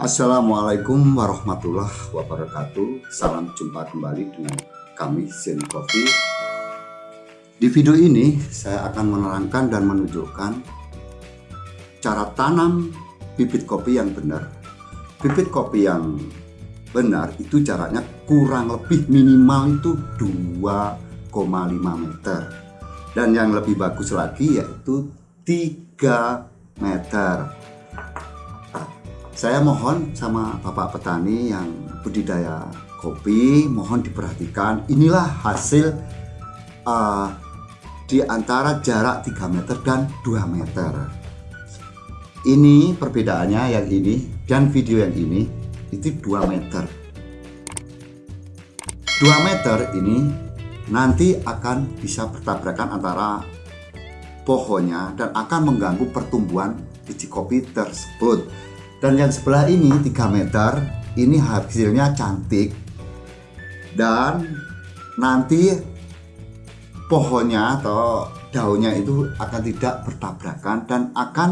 Assalamualaikum warahmatullahi wabarakatuh. Salam jumpa kembali dengan kami Zen Coffee. Di video ini saya akan menerangkan dan menunjukkan Cara tanam bibit kopi yang benar. Bibit kopi yang benar itu jaraknya kurang lebih minimal itu 2,5 meter. Dan yang lebih bagus lagi yaitu 3 meter saya mohon sama Bapak petani yang budidaya kopi, mohon diperhatikan. Inilah hasil uh, di antara jarak 3 meter dan 2 meter. Ini perbedaannya yang ini dan video yang ini itu 2 meter. 2 meter ini nanti akan bisa bertabrakan antara pohonnya dan akan mengganggu pertumbuhan biji kopi tersebut dan yang sebelah ini 3 meter ini hasilnya cantik. Dan nanti pohonnya atau daunnya itu akan tidak bertabrakan dan akan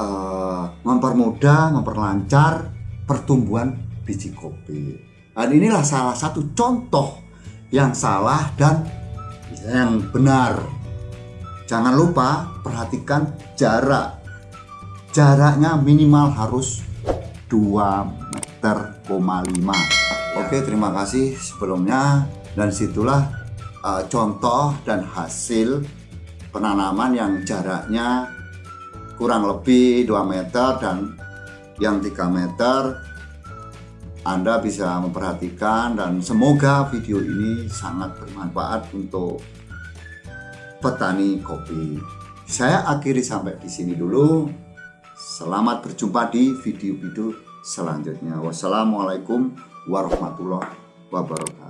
uh, mempermudah memperlancar pertumbuhan biji kopi. Dan inilah salah satu contoh yang salah dan yang benar. Jangan lupa perhatikan jarak jaraknya minimal harus 2 meter, 5 Oke terima kasih sebelumnya dan situlah uh, contoh dan hasil penanaman yang jaraknya kurang lebih 2 meter dan yang 3 meter Anda bisa memperhatikan dan semoga video ini sangat bermanfaat untuk petani kopi. Saya akhiri sampai di sini dulu. Selamat berjumpa di video-video selanjutnya. Wassalamualaikum warahmatullahi wabarakatuh.